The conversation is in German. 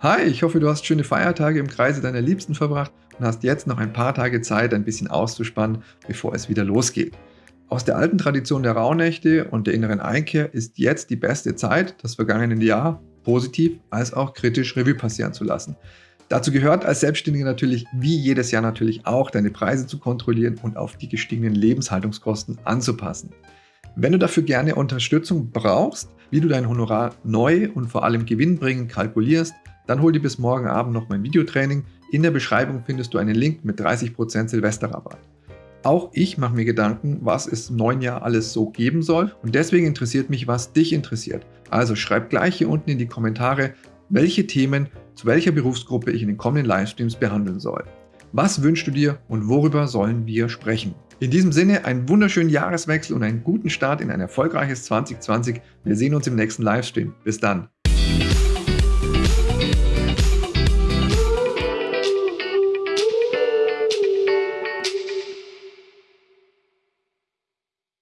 Hi, ich hoffe, du hast schöne Feiertage im Kreise deiner Liebsten verbracht und hast jetzt noch ein paar Tage Zeit, ein bisschen auszuspannen, bevor es wieder losgeht. Aus der alten Tradition der Rauhnächte und der inneren Einkehr ist jetzt die beste Zeit, das vergangene Jahr positiv als auch kritisch Revue passieren zu lassen. Dazu gehört als Selbstständiger natürlich wie jedes Jahr natürlich auch, deine Preise zu kontrollieren und auf die gestiegenen Lebenshaltungskosten anzupassen. Wenn du dafür gerne Unterstützung brauchst, wie du dein Honorar neu und vor allem gewinnbringend kalkulierst, dann hol dir bis morgen Abend noch mein Videotraining. In der Beschreibung findest du einen Link mit 30% Silvesterrabatt. Auch ich mache mir Gedanken, was es im neuen Jahr alles so geben soll und deswegen interessiert mich, was dich interessiert. Also schreib gleich hier unten in die Kommentare, welche Themen zu welcher Berufsgruppe ich in den kommenden Livestreams behandeln soll. Was wünschst du dir und worüber sollen wir sprechen? In diesem Sinne einen wunderschönen Jahreswechsel und einen guten Start in ein erfolgreiches 2020. Wir sehen uns im nächsten Livestream. Bis dann.